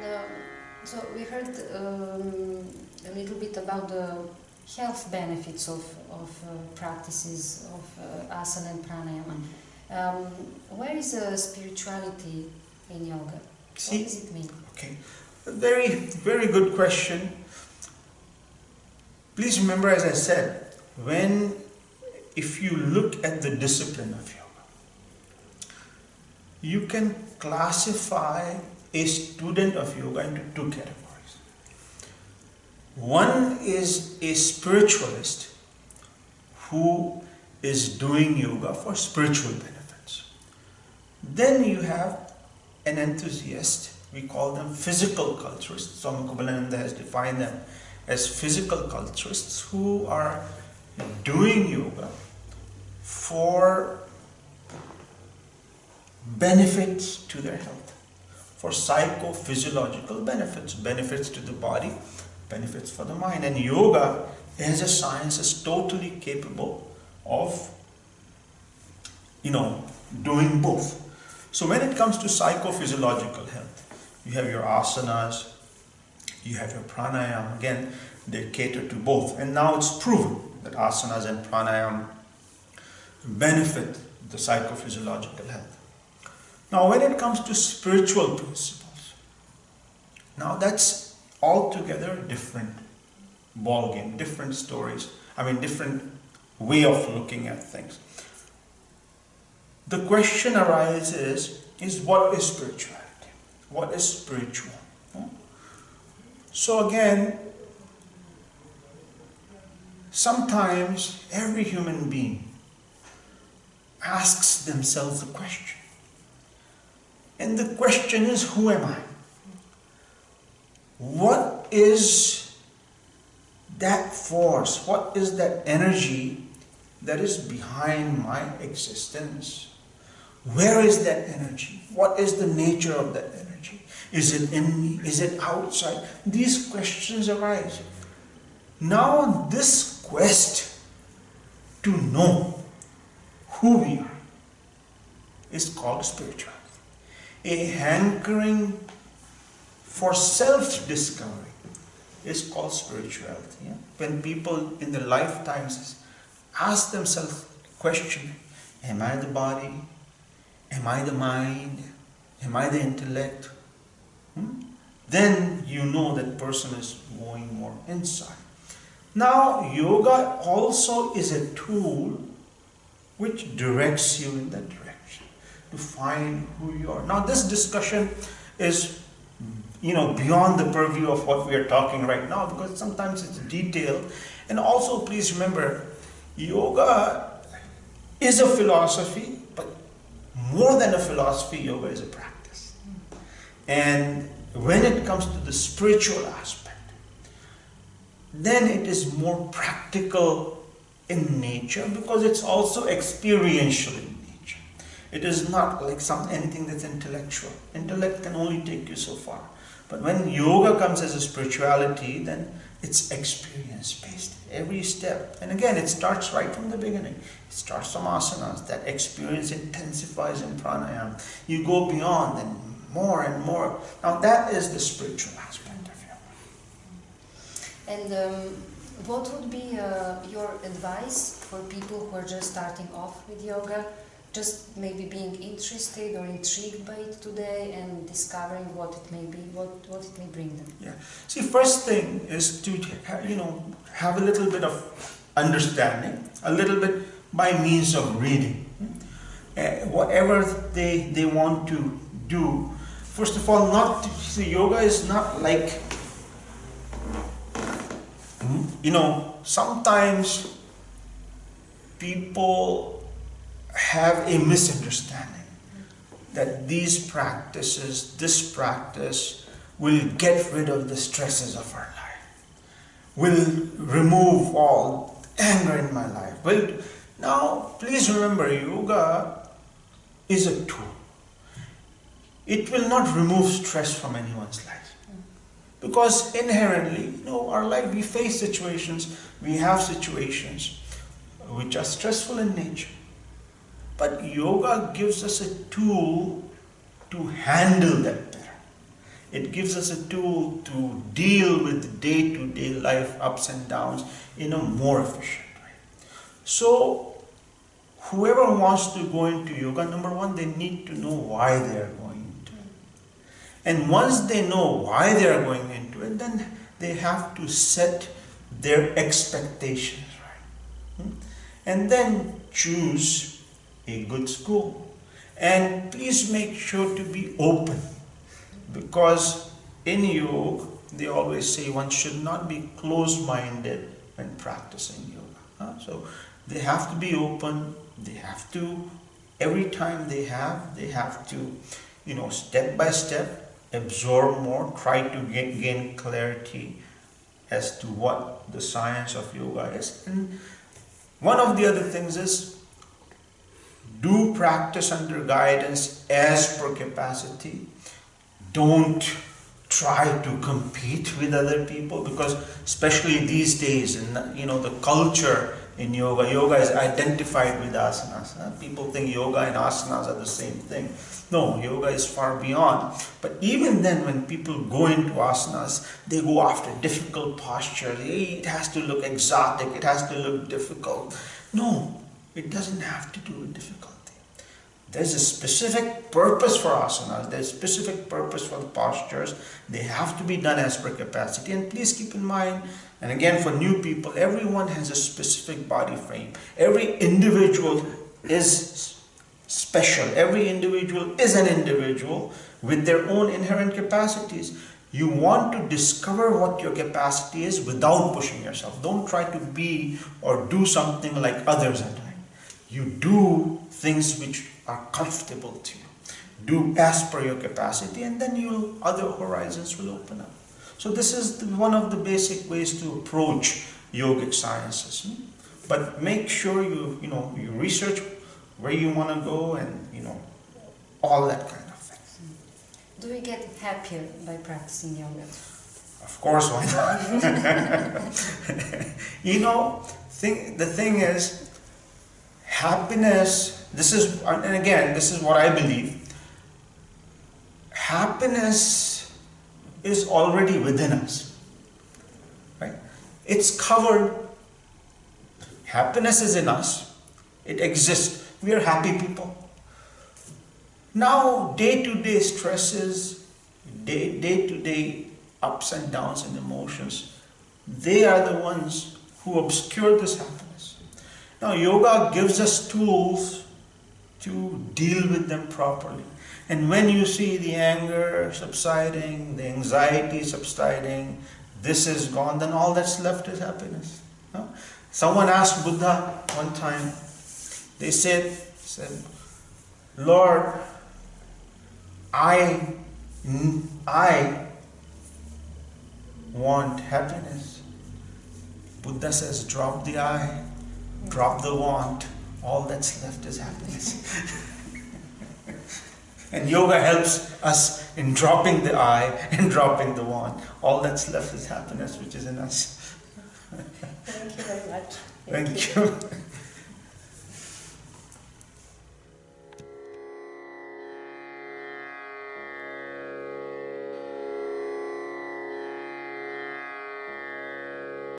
And um, so we heard um, a little bit about the health benefits of, of uh, practices of uh, asana and pranayama. Um, where is uh, spirituality in yoga? See, what does it mean? Okay, a very, very good question. Please remember, as I said, when, if you look at the discipline of yoga, you can classify a student of yoga into two categories. One is a spiritualist who is doing yoga for spiritual benefits. Then you have an enthusiast, we call them physical culturists. Swami Kuvalayananda has defined them as physical culturists who are doing yoga for benefits to their health, for psychophysiological benefits, benefits to the body, benefits for the mind. And yoga as a science is totally capable of, you know, doing both. So when it comes to psychophysiological health, you have your asanas, you have your pranayama. Again, they cater to both. And now it's proven that asanas and pranayama benefit the psychophysiological health. Now, when it comes to spiritual principles, now that's altogether different ballgame, different stories. I mean, different way of looking at things. The question arises: Is what is spirituality? What is spiritual? Hmm? So again, sometimes every human being asks themselves a question. And the question is, who am I? What is that force? What is that energy that is behind my existence? Where is that energy? What is the nature of that energy? Is it in me? Is it outside? These questions arise. Now, this quest to know who we are is called spirituality. A hankering for self discovery is called spirituality. Yeah? When people in their lifetimes ask themselves question Am I the body? Am I the mind? Am I the intellect? Hmm? Then you know that person is going more inside. Now, yoga also is a tool which directs you in that direction to find who you are. Now, this discussion is, you know, beyond the purview of what we are talking right now because sometimes it's detailed. And also, please remember, yoga is a philosophy, but more than a philosophy, yoga is a practice. And when it comes to the spiritual aspect, then it is more practical in nature because it's also experiential in nature. It is not like some anything that's intellectual. Intellect can only take you so far. But when yoga comes as a spirituality, then it's experience based. Every step. And again, it starts right from the beginning. It starts from asanas. That experience intensifies in pranayama. You go beyond and more and more. Now that is the spiritual aspect. Of yoga. And um, what would be uh, your advice for people who are just starting off with yoga, just maybe being interested or intrigued by it today and discovering what it may be, what, what it may bring them? Yeah. See, first thing is to you know have a little bit of understanding, a little bit by means of reading. Uh, whatever they they want to do, first of all, not see yoga is not like you know, sometimes people have a misunderstanding that these practices, this practice, will get rid of the stresses of our life, will remove all anger in my life. Well, now, please remember, yoga is a tool. It will not remove stress from anyone's life. Because inherently, you know, our life, we face situations, we have situations which are stressful in nature. But yoga gives us a tool to handle that better. It gives us a tool to deal with day to day life ups and downs in a more efficient way. So, whoever wants to go into yoga, number one, they need to know why they are going into it. And once they know why they are going into it, then they have to set their expectations right. Hmm? And then choose a good school. And please make sure to be open because in yoga, they always say one should not be closed minded when practicing yoga. So they have to be open, they have to, every time they have, they have to, you know, step by step, absorb more, try to gain, gain clarity as to what the science of yoga is. And one of the other things is do practice under guidance as per capacity. Don't try to compete with other people because especially these days in you know the culture in yoga yoga is identified with asanas. Huh? people think yoga and asanas are the same thing. No yoga is far beyond. But even then when people go into asanas they go after difficult postures it has to look exotic. It has to look difficult. No it doesn't have to do with difficulty. there's a specific purpose for asanas, there's a specific purpose for the postures. They have to be done as per capacity. And please keep in mind, and again for new people, everyone has a specific body frame. Every individual is special. Every individual is an individual with their own inherent capacities. You want to discover what your capacity is without pushing yourself. Don't try to be or do something like others are doing. You do things which are comfortable to you. Do as per your capacity and then your other horizons will open up. So this is the, one of the basic ways to approach yogic sciences. Hmm? But make sure you, you know, you research where you want to go and, you know, all that kind of thing. Do we get happier by practicing yoga? Of course, why not? you know, thing, the thing is, happiness this is, and again, this is what I believe. Happiness is already within us. Right? It's covered. Happiness is in us. It exists. We are happy people. Now, day to day stresses, day, day to day ups and downs and emotions, they are the ones who obscure this happiness. Now, yoga gives us tools to deal with them properly. And when you see the anger subsiding, the anxiety subsiding, this is gone, then all that's left is happiness. Someone asked Buddha one time, they said, said Lord, I, I want happiness. Buddha says, drop the I, drop the want, all that's left is happiness. and yoga helps us in dropping the I and dropping the want. All that's left is happiness, which is in us. Thank you very much. Thank, Thank you. you.